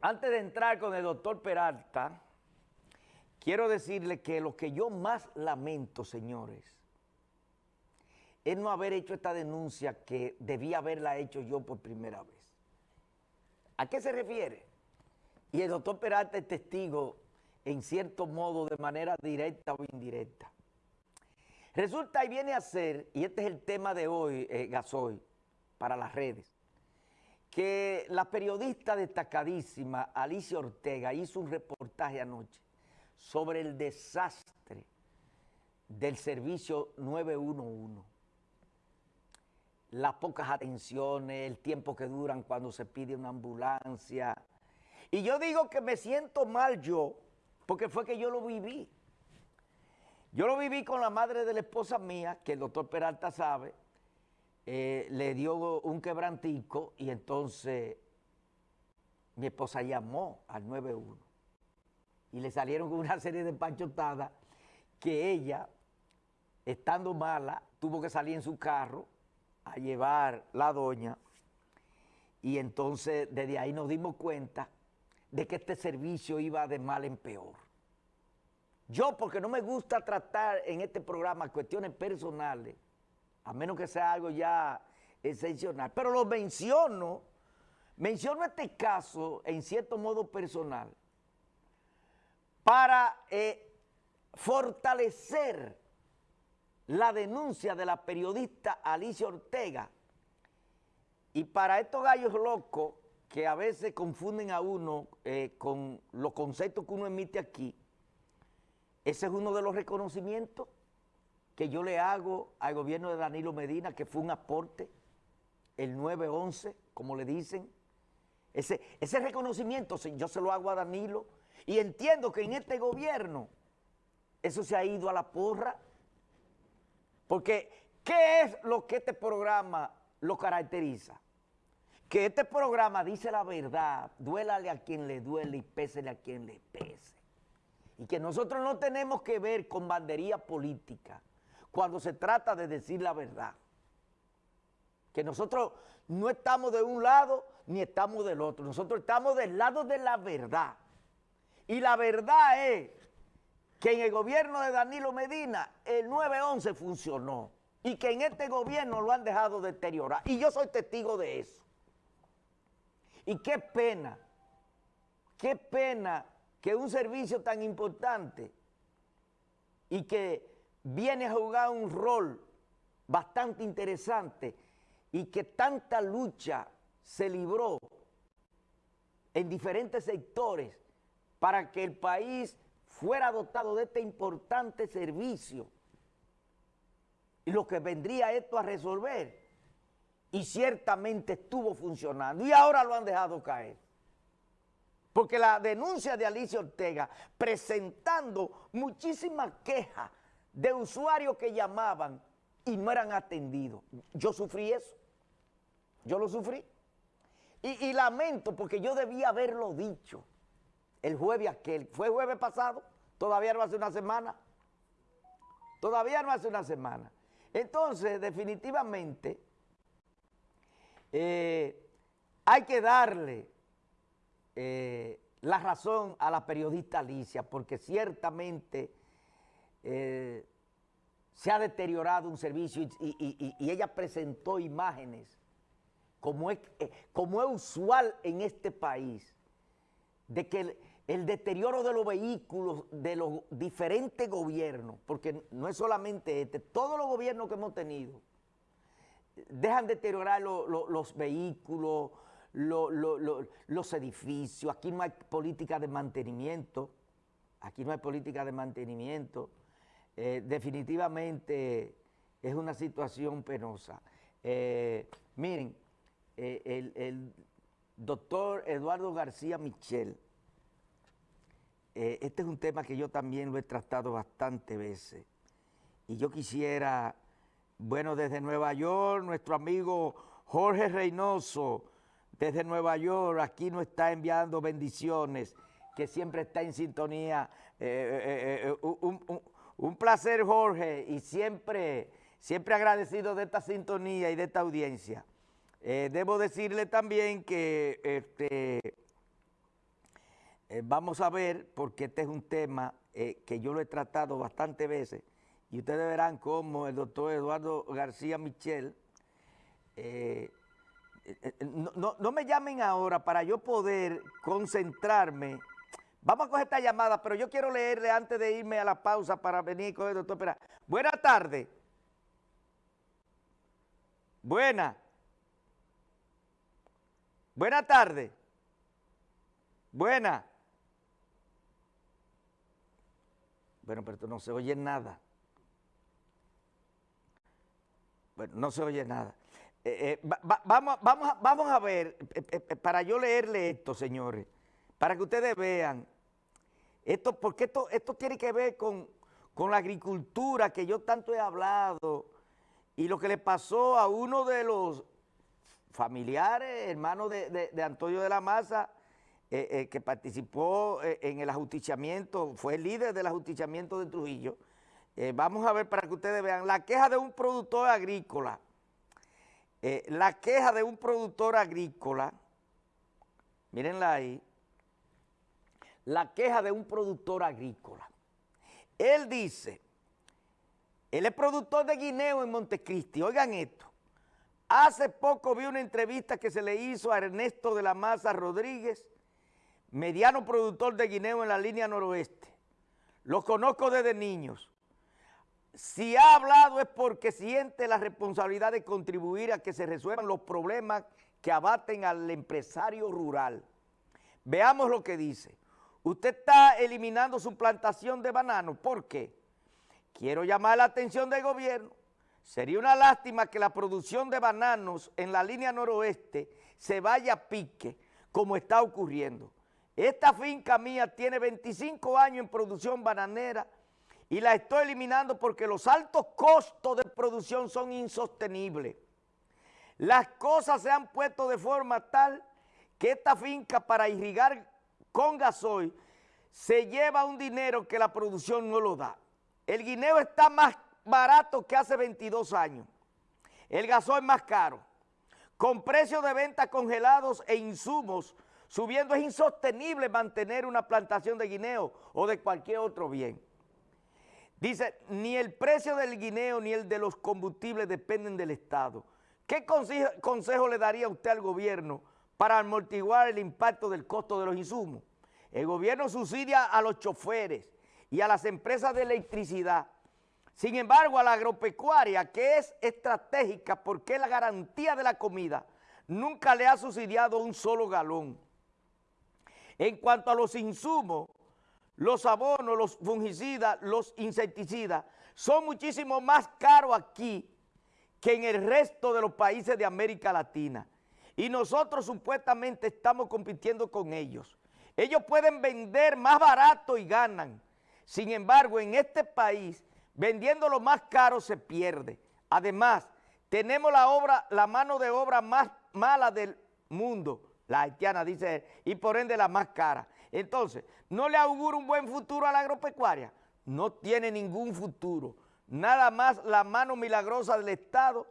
Antes de entrar con el doctor Peralta, quiero decirle que lo que yo más lamento, señores, es no haber hecho esta denuncia que debía haberla hecho yo por primera vez. ¿A qué se refiere? Y el doctor Peralta es testigo, en cierto modo, de manera directa o indirecta. Resulta y viene a ser, y este es el tema de hoy, eh, Gasoy, para las redes, que la periodista destacadísima Alicia Ortega hizo un reportaje anoche sobre el desastre del servicio 911. Las pocas atenciones, el tiempo que duran cuando se pide una ambulancia. Y yo digo que me siento mal yo, porque fue que yo lo viví. Yo lo viví con la madre de la esposa mía, que el doctor Peralta sabe, eh, le dio un quebrantico y entonces mi esposa llamó al 91 y le salieron con una serie de panchotadas que ella, estando mala, tuvo que salir en su carro a llevar la doña y entonces desde ahí nos dimos cuenta de que este servicio iba de mal en peor. Yo, porque no me gusta tratar en este programa cuestiones personales, a menos que sea algo ya excepcional. Pero lo menciono, menciono este caso en cierto modo personal para eh, fortalecer la denuncia de la periodista Alicia Ortega y para estos gallos locos que a veces confunden a uno eh, con los conceptos que uno emite aquí, ese es uno de los reconocimientos que yo le hago al gobierno de Danilo Medina, que fue un aporte, el 911, como le dicen. Ese, ese reconocimiento yo se lo hago a Danilo y entiendo que en este gobierno eso se ha ido a la porra. Porque, ¿qué es lo que este programa lo caracteriza? Que este programa dice la verdad, duélale a quien le duele y pésele a quien le pese. Y que nosotros no tenemos que ver con bandería política cuando se trata de decir la verdad. Que nosotros no estamos de un lado ni estamos del otro. Nosotros estamos del lado de la verdad. Y la verdad es que en el gobierno de Danilo Medina el 911 funcionó y que en este gobierno lo han dejado deteriorar. Y yo soy testigo de eso. Y qué pena, qué pena que un servicio tan importante y que viene a jugar un rol bastante interesante y que tanta lucha se libró en diferentes sectores para que el país fuera dotado de este importante servicio y lo que vendría esto a resolver y ciertamente estuvo funcionando y ahora lo han dejado caer. Porque la denuncia de Alicia Ortega presentando muchísimas quejas de usuarios que llamaban y no eran atendidos. Yo sufrí eso. Yo lo sufrí. Y, lamento porque yo debía haberlo dicho el jueves aquel. ¿Fue jueves pasado? Todavía no hace una semana. Todavía no hace una semana. Entonces, definitivamente, eh, hay que darle eh, la razón a la periodista Alicia, porque ciertamente eh, se ha deteriorado un servicio y, ella presentó imágenes como es, eh, como es usual en este país, de que el, deterioro de los vehículos de los diferentes gobiernos, porque no es solamente este, todos los gobiernos que hemos tenido, dejan deteriorar los vehículos, los edificios, aquí no hay política de mantenimiento, aquí no hay política de mantenimiento, eh, definitivamente es una situación penosa. Eh, miren, eh, el, doctor Eduardo García Michel, este es un tema que yo también lo he tratado bastante veces, y yo quisiera, bueno, desde Nueva York, nuestro amigo Jorge Reynoso, desde Nueva York, aquí nos está enviando bendiciones, que siempre está en sintonía, placer, Jorge, y siempre, siempre agradecido de esta sintonía y de esta audiencia. Eh, debo decirle también que este, Eh, vamos a ver, porque este es un tema eh, que yo lo he tratado bastantes veces, y ustedes verán cómo el doctor Eduardo García Michel, eh, no, no, me llamen ahora para yo poder concentrarme. Vamos a coger esta llamada, pero yo quiero leerle antes de irme a la pausa para venir con el doctor Pera. Buenas tardes. Buena. Buenas tardes. Buena. Bueno, pero no se oye nada. Bueno, no se oye nada. Eh, eh, vamos, vamos, vamos a ver, eh, para yo leerle esto, señores, para que ustedes vean, esto, porque esto, esto tiene que ver con, la agricultura que yo tanto he hablado y lo que le pasó a uno de los familiares, hermanos de Antonio de la Maza, eh, eh, que participó eh, en el ajusticiamiento, fue el líder del ajusticiamiento de Trujillo. vamos a ver para que ustedes vean la queja de un productor agrícola. la queja de un productor agrícola, mírenla ahí, la queja de un productor agrícola. Él dice, él es productor de guineo en Montecristi, oigan esto, hace poco vi una entrevista que se le hizo a Ernesto de la Maza Rodríguez, mediano productor de guineo en la línea noroeste. Lo conozco desde niños. Si ha hablado es porque siente la responsabilidad de contribuir a que se resuelvan los problemas que abaten al empresario rural. Veamos lo que dice. Usted está eliminando su plantación de bananos. ¿Por qué? Quiero llamar la atención del gobierno. Sería una lástima que la producción de bananos en la línea noroeste se vaya a pique como está ocurriendo. Esta finca mía tiene 25 años en producción bananera y la estoy eliminando porque los altos costos de producción son insostenibles. Las cosas se han puesto de forma tal que esta finca para irrigar con gasoil se lleva un dinero que la producción no lo da. El guineo está más barato que hace 22 años. El gasoil más caro. Con precios de venta congelados e insumos Subiendo es insostenible mantener una plantación de guineo o de cualquier otro bien. Dice, ni el precio del guineo ni el de los combustibles dependen del Estado. ¿Qué consejo, le daría usted al gobierno para amortiguar el impacto del costo de los insumos? El gobierno subsidia a los choferes y a las empresas de electricidad. Sin embargo, a la agropecuaria, que es estratégica porque es la garantía de la comida, nunca le ha subsidiado un solo galón. En cuanto a los insumos, los abonos, los fungicidas, los insecticidas, son muchísimo más caros aquí que en el resto de los países de América Latina. Y nosotros supuestamente estamos compitiendo con ellos. Ellos pueden vender más barato y ganan. Sin embargo, en este país, vendiendo lo más caro se pierde. Además, tenemos la, obra, la mano de obra más mala del mundo la haitiana, dice y por ende la más cara. Entonces, ¿no le augura un buen futuro a la agropecuaria? No tiene ningún futuro. Nada más la mano milagrosa del Estado,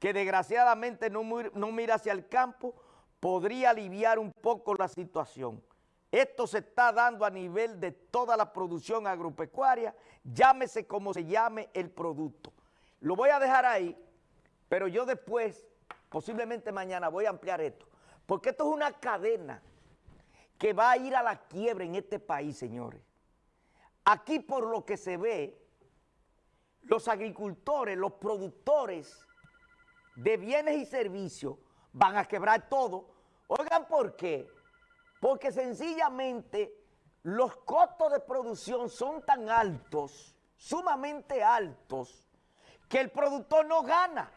que desgraciadamente no, no mira hacia el campo, podría aliviar un poco la situación. Esto se está dando a nivel de toda la producción agropecuaria, llámese como se llame el producto. Lo voy a dejar ahí, pero yo después, posiblemente mañana, voy a ampliar esto. Porque esto es una cadena que va a ir a la quiebra en este país, señores. Aquí por lo que se ve, los agricultores, los productores de bienes y servicios van a quebrar todo. Oigan, ¿por qué? Porque sencillamente los costos de producción son tan altos, sumamente altos, que el productor no gana,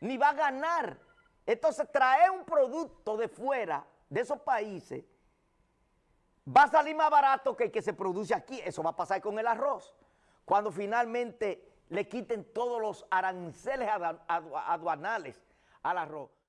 ni va a ganar. Entonces, traer un producto de fuera, de esos países, va a salir más barato que el que se produce aquí. Eso va a pasar con el arroz. Cuando finalmente le quiten todos los aranceles aduanales al arroz.